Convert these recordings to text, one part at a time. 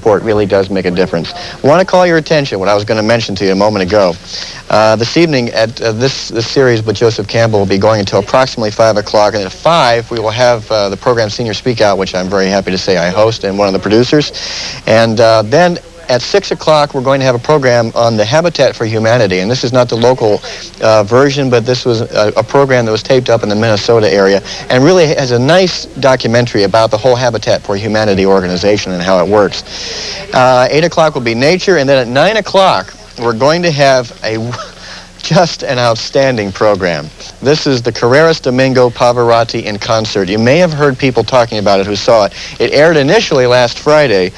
support really does make a difference. I want to call your attention what I was going to mention to you a moment ago. Uh, this evening at uh, this, this series with Joseph Campbell will be going until approximately 5 o'clock. And at 5, we will have uh, the program Senior Speak Out, which I'm very happy to say I host and one of the producers. And uh, then at 6 o'clock, we're going to have a program on the Habitat for Humanity. And this is not the local uh, version, but this was a, a, program that was taped up in the Minnesota area and really has a nice documentary about the whole Habitat for Humanity organization and how it works. Uh, 8 o'clock will be nature, and then at 9 o'clock, we're going to have a just an outstanding program. This is the Carreras Domingo Pavarotti in concert. You may have heard people talking about it who saw it. It aired initially last Friday,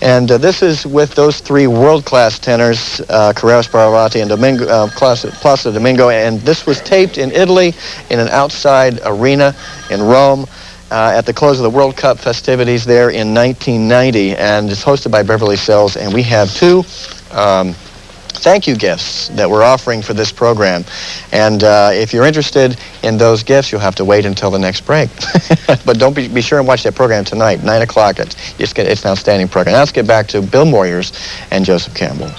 and uh, this is with those three world-class tenors, uh, Carreras Pavarotti and Domingo, uh, Placido Domingo, and this was taped in Italy in an outside arena in Rome. Uh, at the close of the World Cup festivities there in 1990, and it's hosted by Beverly Sills, and we have two um, thank you gifts that we're offering for this program. And uh, if you're interested in those gifts, you'll have to wait until the next break. but don't be, be sure and watch that program tonight, 9 o'clock. It's, it's, an outstanding program. Now let's get back to Bill Moyers and Joseph Campbell.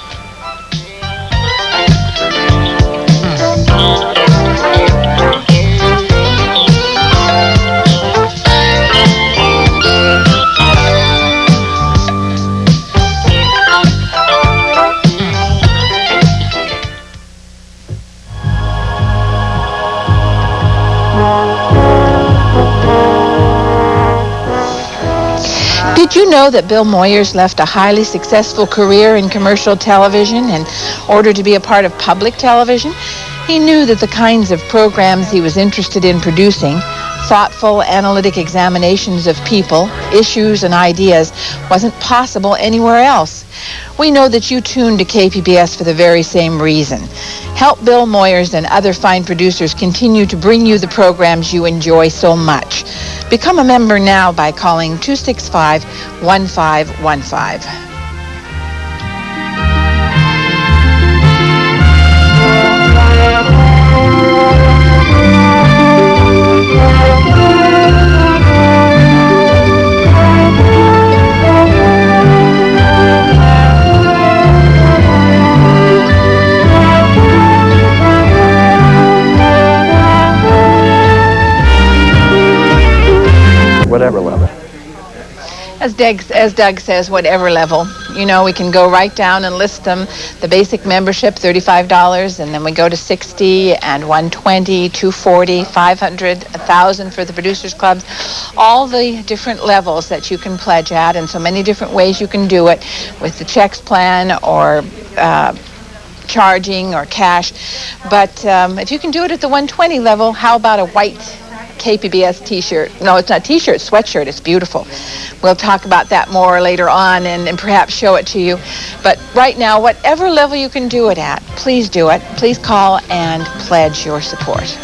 Know that Bill Moyers left a highly successful career in commercial television in order to be a part of public television? He knew that the kinds of programs he was interested in producing, thoughtful analytic examinations of people, issues, and ideas, wasn't possible anywhere else. We know that you tune to KPBS for the very same reason. Help Bill Moyers and other fine producers continue to bring you the programs you enjoy so much. Become a member now by calling 265 1515. Doug, as Doug says, whatever level. You know, we can go right down and list them. The basic membership, $35, and then we go to 60 and 120, 240, 500, 1,000 for the Producers Clubs. All the different levels that you can pledge at, and so many different ways you can do it with the checks plan or uh, charging or cash. But um, if you can do it at the 120 level, how about a white KPBS t-shirt. No, it's not t-shirt, sweatshirt. It's beautiful. We'll talk about that more later on and, and perhaps show it to you. But right now, whatever level you can do it at, please do it. Please call and pledge your support.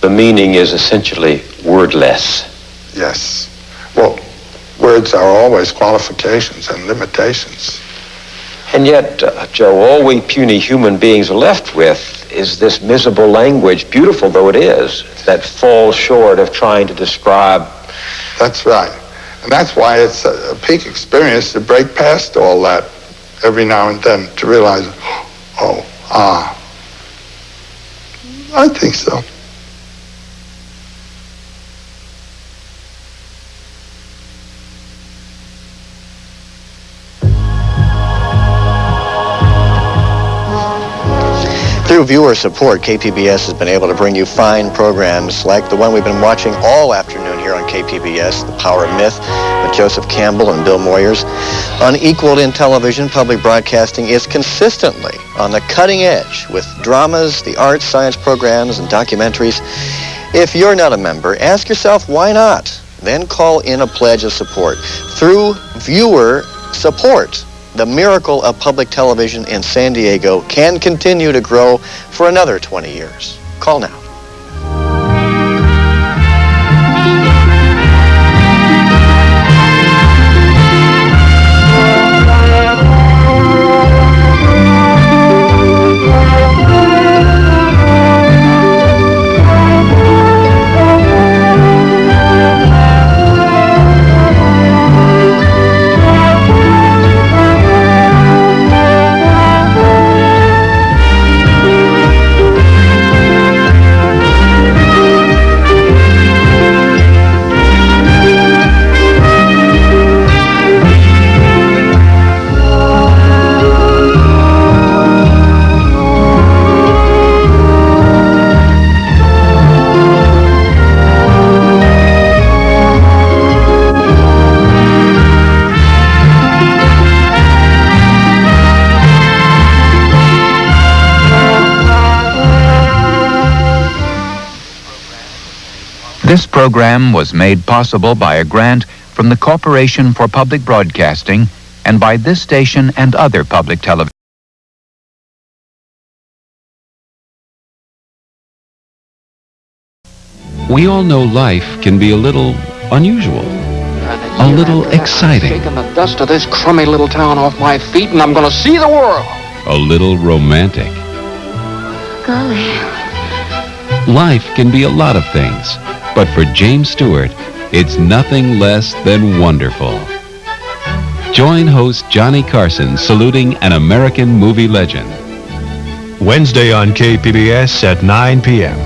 The meaning is essentially wordless. Yes. Well, words are always qualifications and limitations. And yet, uh, Joe, all we puny human beings are left with is this miserable language, beautiful though it is, that falls short of trying to describe. That's right. And that's why it's a, a peak experience to break past all that every now and then to realize, oh, ah. I think so. Through viewer support, KPBS has been able to bring you fine programs like the one we've been watching all afternoon here on KPBS, The Power of Myth, with Joseph Campbell and Bill Moyers. Unequaled in television, public broadcasting is consistently on the cutting edge with dramas, the arts, science programs, and documentaries. If you're not a member, ask yourself why not? Then call in a pledge of support. Through viewer support, the miracle of public television in San Diego can continue to grow for another 20 years. Call now. This program was made possible by a grant from the Corporation for Public Broadcasting and by this station and other public television. We all know life can be a little unusual, a little exciting, Shaking the dust of this crummy little town off my feet, and I'm going to see the world. a little romantic. Golly. Life can be a lot of things, but for James Stewart, it's nothing less than wonderful. Join host Johnny Carson saluting an American movie legend. Wednesday on KPBS at 9 p.m.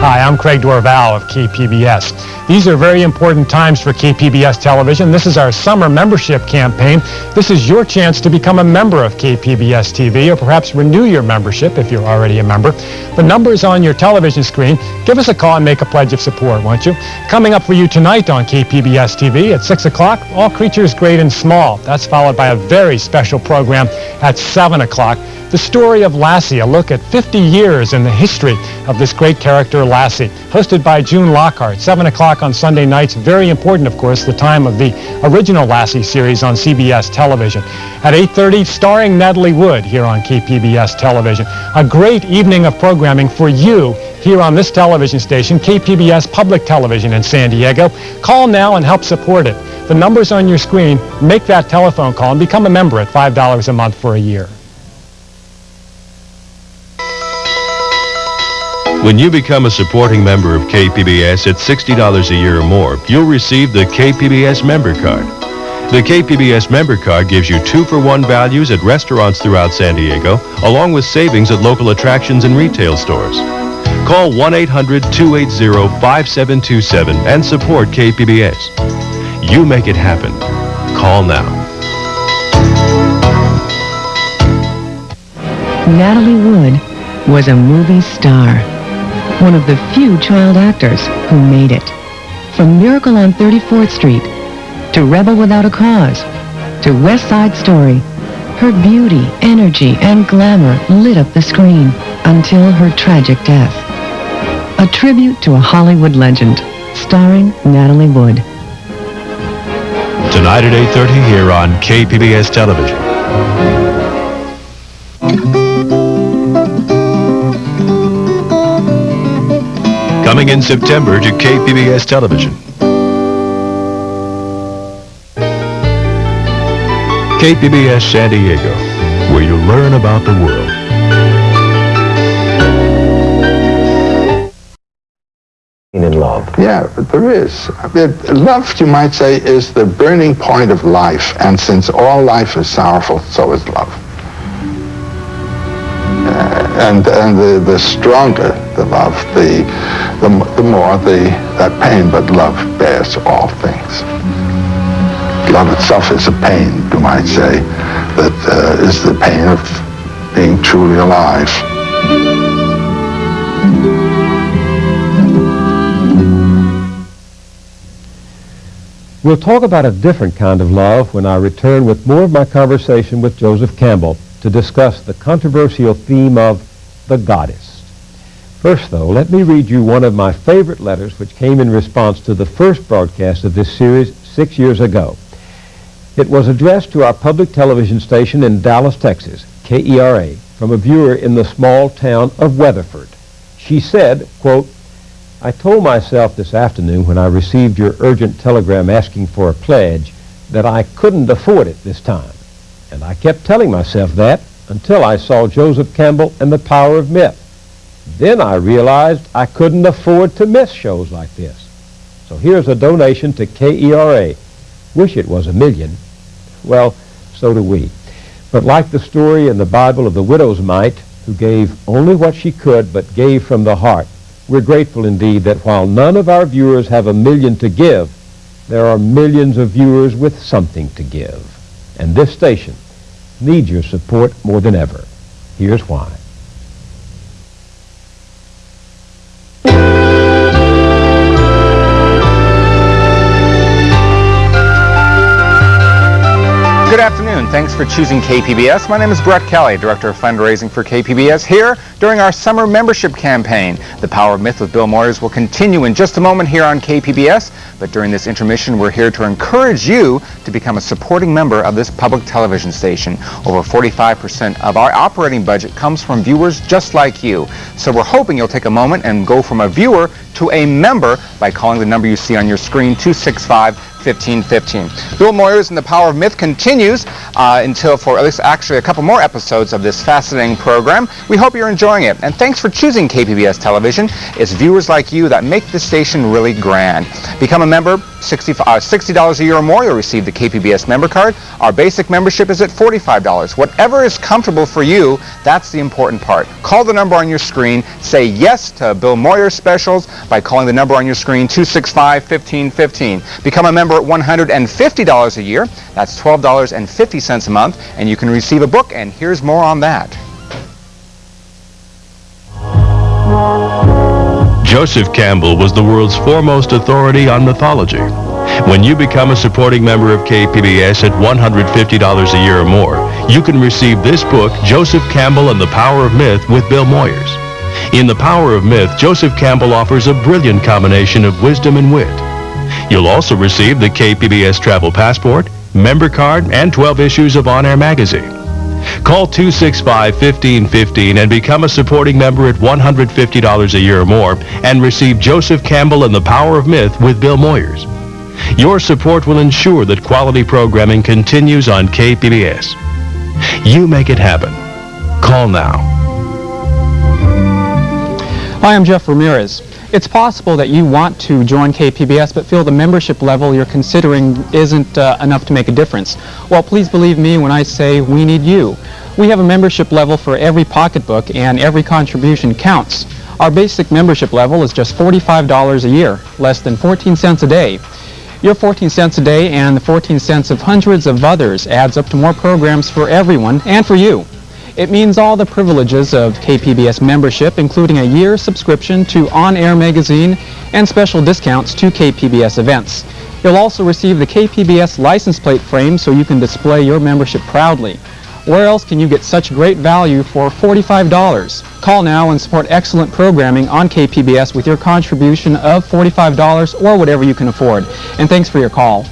Hi, I'm Craig Dorval of KPBS. These are very important times for KPBS television. This is our summer membership campaign. This is your chance to become a member of KPBS TV or perhaps renew your membership if you're already a member. The number is on your television screen. Give us a call and make a pledge of support, won't you? Coming up for you tonight on KPBS TV at 6 o'clock, All Creatures Great and Small. That's followed by a very special program at 7 o'clock. The story of Lassie, a look at 50 years in the history of this great character, Lassie. Hosted by June Lockhart, 7 o'clock on Sunday nights. Very important, of course, the time of the original Lassie series on CBS television. At 8.30, starring Natalie Wood here on KPBS television. A great evening of programming for you here on this television station, KPBS Public Television in San Diego. Call now and help support it. The number's on your screen. Make that telephone call and become a member at $5 a month for a year. When you become a supporting member of KPBS at $60 a year or more, you'll receive the KPBS member card. The KPBS member card gives you two for one values at restaurants throughout San Diego, along with savings at local attractions and retail stores. Call 1-800-280-5727 and support KPBS. You make it happen. Call now. Natalie Wood was a movie star, one of the few child actors who made it. From Miracle on 34th Street to Rebel Without a Cause to West Side Story, her beauty, energy, and glamour lit up the screen until her tragic death. A tribute to a Hollywood legend, starring Natalie Wood. Tonight at 8.30 here on KPBS Television. Coming in September to KPBS Television. KPBS San Diego, where you learn about the world. In love. Yeah, there is. I mean, love, you might say, is the burning point of life. And since all life is sorrowful, so is love. Uh, and and the, the stronger the love, the, the, the more the, that pain, but love bears all things. Love itself is a pain, you might say, that uh, is the pain of being truly alive. We'll talk about a different kind of love when I return with more of my conversation with Joseph Campbell to discuss the controversial theme of the goddess. First, though, let me read you one of my favorite letters which came in response to the first broadcast of this series six years ago. It was addressed to our public television station in Dallas, Texas, KERA, from a viewer in the small town of Weatherford. She said, quote, I told myself this afternoon when I received your urgent telegram asking for a pledge that I couldn't afford it this time. And I kept telling myself that until I saw Joseph Campbell and the Power of Myth. Then I realized I couldn't afford to miss shows like this. So here's a donation to KERA. Wish it was a million. Well, so do we. But like the story in the Bible of the widow's mite, who gave only what she could but gave from the heart, we're grateful indeed that while none of our viewers have a million to give, there are millions of viewers with something to give. And this station needs your support more than ever. Here's why. Good afternoon. Thanks for choosing KPBS. My name is Brett Kelly, Director of Fundraising for KPBS, here during our summer membership campaign. The Power of Myth with Bill Moyers will continue in just a moment here on KPBS, but during this intermission, we're here to encourage you to become a supporting member of this public television station. Over 45% of our operating budget comes from viewers just like you. So we're hoping you'll take a moment and go from a viewer to a member by calling the number you see on your screen, 265 1515. Bill Moyers and the Power of Myth continues uh, until for at least actually a couple more episodes of this fascinating program. We hope you're enjoying it. And thanks for choosing KPBS Television. It's viewers like you that make the station really grand. Become a member, 60, uh, $60 a year or more, you'll receive the KPBS member card. Our basic membership is at $45. Whatever is comfortable for you, that's the important part. Call the number on your screen. Say yes to Bill Moyers specials by calling the number on your screen, 265-1515. Become a member at $150 a year. That's $12.50 a month, and you can receive a book, and here's more on that. Joseph Campbell was the world's foremost authority on mythology. When you become a supporting member of KPBS at $150 a year or more, you can receive this book, Joseph Campbell and the Power of Myth with Bill Moyers. In The Power of Myth, Joseph Campbell offers a brilliant combination of wisdom and wit. You'll also receive the KPBS Travel Passport, member card, and 12 issues of On Air Magazine. Call 265-1515 and become a supporting member at $150 a year or more and receive Joseph Campbell and the Power of Myth with Bill Moyers. Your support will ensure that quality programming continues on KPBS. You make it happen. Call now. Hi, I'm Jeff Ramirez. It's possible that you want to join KPBS but feel the membership level you're considering isn't uh, enough to make a difference. Well, please believe me when I say we need you. We have a membership level for every pocketbook and every contribution counts. Our basic membership level is just $45 a year, less than 14 cents a day. Your 14 cents a day and the 14 cents of hundreds of others adds up to more programs for everyone and for you. It means all the privileges of KPBS membership, including a year subscription to On Air Magazine and special discounts to KPBS events. You'll also receive the KPBS license plate frame so you can display your membership proudly. Where else can you get such great value for $45? Call now and support excellent programming on KPBS with your contribution of $45 or whatever you can afford. And thanks for your call.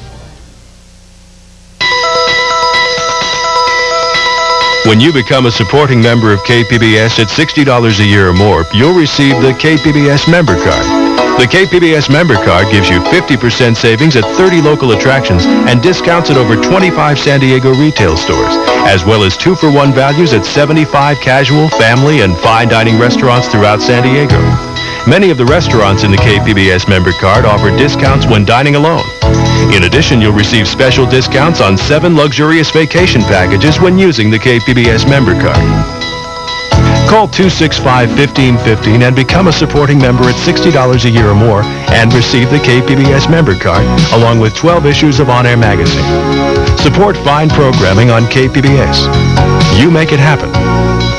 When you become a supporting member of KPBS at $60 a year or more, you'll receive the KPBS member card. The KPBS member card gives you 50% savings at 30 local attractions and discounts at over 25 San Diego retail stores, as well as two-for-one values at 75 casual, family, and fine dining restaurants throughout San Diego. Many of the restaurants in the KPBS member card offer discounts when dining alone. In addition, you'll receive special discounts on seven luxurious vacation packages when using the KPBS member card. Call 265-1515 and become a supporting member at $60 a year or more and receive the KPBS member card along with 12 issues of On Air Magazine. Support fine programming on KPBS. You make it happen.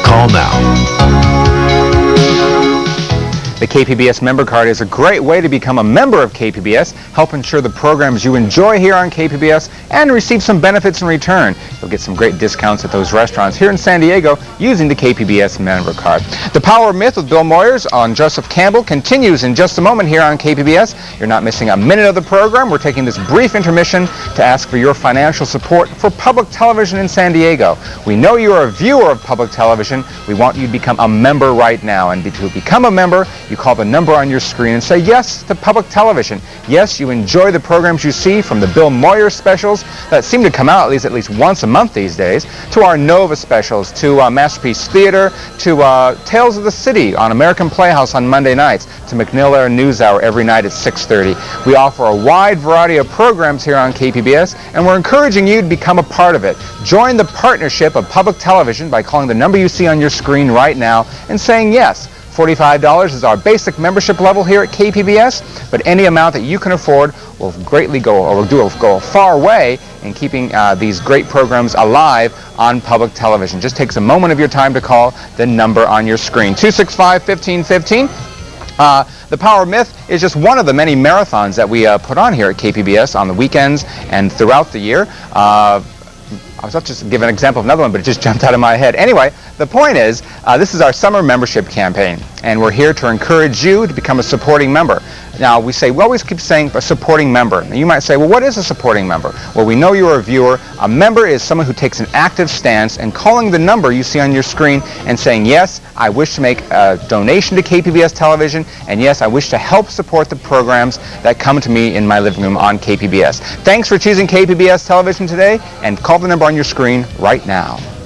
Call now. The KPBS member card is a great way to become a member of KPBS, help ensure the programs you enjoy here on KPBS, and receive some benefits in return. You'll get some great discounts at those restaurants here in San Diego using the KPBS member card. The Power Myth with Bill Moyers on Joseph Campbell continues in just a moment here on KPBS. You're not missing a minute of the program. We're taking this brief intermission to ask for your financial support for public television in San Diego. We know you're a viewer of public television. We want you to become a member right now. And to become a member, you call the number on your screen and say yes to public television. Yes, you enjoy the programs you see from the Bill Moyer specials that seem to come out at least at least once a month these days, to our Nova specials, to uh, Masterpiece Theater, to uh, Tales of the City on American Playhouse on Monday nights, to MacNeil Lehrer News Hour every night at 6.30. We offer a wide variety of programs here on KPBS, and we're encouraging you to become a part of it. Join the partnership of public television by calling the number you see on your screen right now and saying yes. $45 is our basic membership level here at KPBS, but any amount that you can afford will greatly go, or will do, go a far way in keeping uh, these great programs alive on public television. Just takes a moment of your time to call the number on your screen. 265-1515. Uh, the Power Myth is just one of the many marathons that we uh, put on here at KPBS on the weekends and throughout the year. Uh, I was about to just give an example of another one, but it just jumped out of my head. Anyway, the point is, uh, this is our summer membership campaign, and we're here to encourage you to become a supporting member. Now, we say, we always keep saying a supporting member. Now, you might say, well, what is a supporting member? Well, we know you're a viewer. A member is someone who takes an active stance and calling the number you see on your screen and saying, yes, I wish to make a donation to KPBS television, and yes, I wish to help support the programs that come to me in my living room on KPBS. Thanks for choosing KPBS television today, and call the number on your screen right now.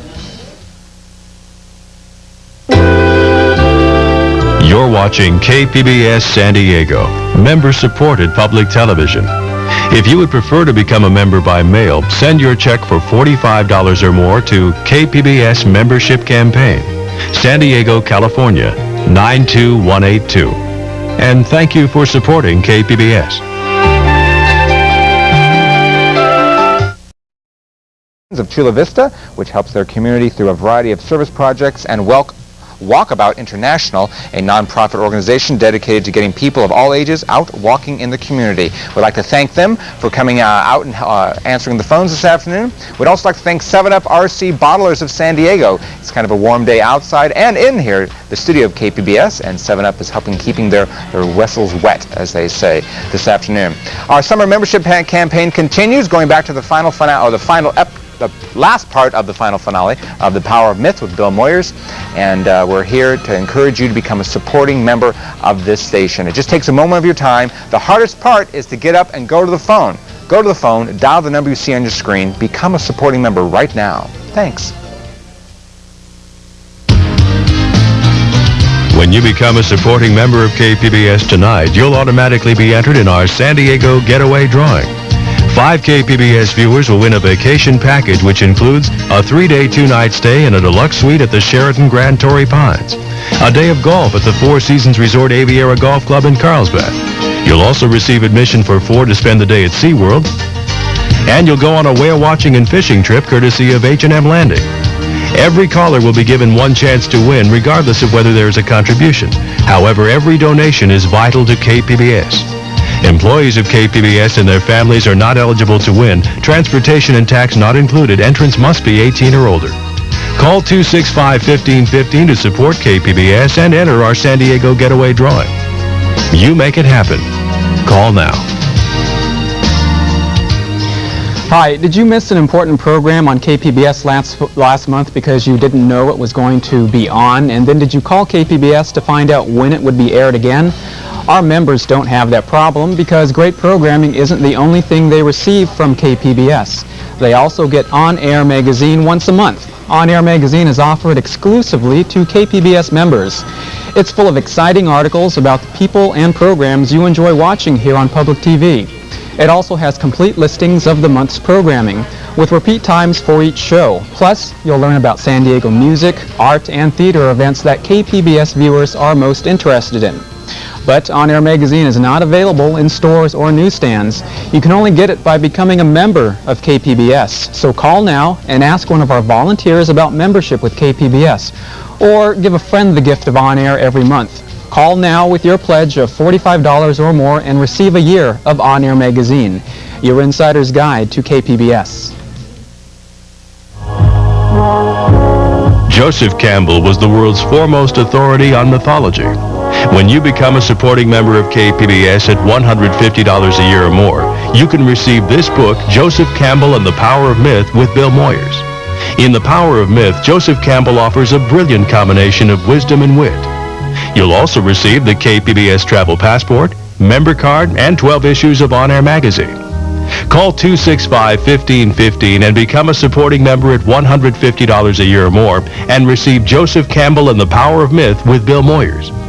You're watching KPBS San Diego, member-supported public television. If you would prefer to become a member by mail, send your check for $45 or more to KPBS Membership Campaign, San Diego, California, 92182. And thank you for supporting KPBS. of Chula Vista, which helps their community through a variety of service projects, and Welk Walkabout International, a nonprofit organization dedicated to getting people of all ages out walking in the community. We'd like to thank them for coming uh, out and uh, answering the phones this afternoon. We'd also like to thank 7-Up RC Bottlers of San Diego. It's kind of a warm day outside and in here, the studio of KPBS, and 7-Up is helping keeping their, their vessels wet, as they say, this afternoon. Our summer membership campaign continues, going back to the final finale, or the final ep the last part of the final finale of The Power of Myth with Bill Moyers. And uh, we're here to encourage you to become a supporting member of this station. It just takes a moment of your time. The hardest part is to get up and go to the phone. Go to the phone, dial the number you see on your screen, become a supporting member right now. Thanks. When you become a supporting member of KPBS tonight, you'll automatically be entered in our San Diego Getaway Drawing. Five KPBS viewers will win a vacation package which includes a three-day, two-night stay in a deluxe suite at the Sheraton Grand Torrey Pines, a day of golf at the Four Seasons Resort Aviara Golf Club in Carlsbad. You'll also receive admission for four to spend the day at SeaWorld, and you'll go on a whale watching and fishing trip courtesy of H&M Landing. Every caller will be given one chance to win regardless of whether there is a contribution. However, every donation is vital to KPBS. Employees of KPBS and their families are not eligible to win. Transportation and tax not included. Entrance must be 18 or older. Call 265-1515 to support KPBS and enter our San Diego Getaway Drawing. You make it happen. Call now. Hi, did you miss an important program on KPBS last, last month because you didn't know it was going to be on? And then did you call KPBS to find out when it would be aired again? Our members don't have that problem because great programming isn't the only thing they receive from KPBS. They also get On Air Magazine once a month. On Air Magazine is offered exclusively to KPBS members. It's full of exciting articles about the people and programs you enjoy watching here on public TV. It also has complete listings of the month's programming, with repeat times for each show. Plus, you'll learn about San Diego music, art, and theater events that KPBS viewers are most interested in. But On Air Magazine is not available in stores or newsstands. You can only get it by becoming a member of KPBS. So call now and ask one of our volunteers about membership with KPBS. Or give a friend the gift of On Air every month. Call now with your pledge of $45 or more and receive a year of On Air Magazine, your insider's guide to KPBS. Joseph Campbell was the world's foremost authority on mythology. When you become a supporting member of KPBS at $150 a year or more, you can receive this book, Joseph Campbell and the Power of Myth with Bill Moyers. In The Power of Myth, Joseph Campbell offers a brilliant combination of wisdom and wit. You'll also receive the KPBS Travel Passport, member card, and 12 issues of On Air Magazine. Call 265-1515 and become a supporting member at $150 a year or more and receive Joseph Campbell and the Power of Myth with Bill Moyers.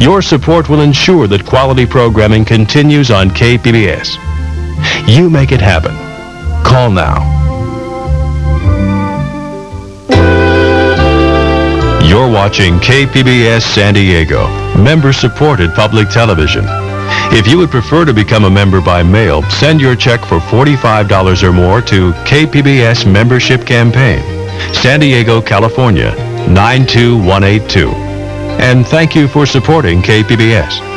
Your support will ensure that quality programming continues on KPBS. You make it happen. Call now. You're watching KPBS San Diego, member-supported public television. If you would prefer to become a member by mail, send your check for $45 or more to KPBS Membership Campaign, San Diego, California, 92182. And thank you for supporting KPBS.